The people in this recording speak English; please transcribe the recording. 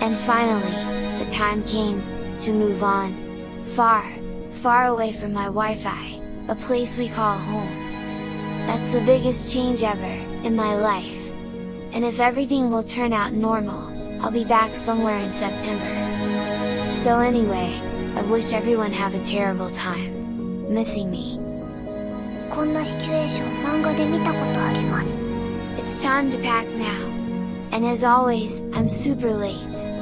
And finally, the time came, to move on. Far, far away from my Wi-Fi, a place we call home. That's the biggest change ever, in my life. And if everything will turn out normal, I'll be back somewhere in September. So anyway, I wish everyone have a terrible time. Missing me. こんなシチュエーション漫画で見たことあります It's time to pack now. And as always, I'm super late.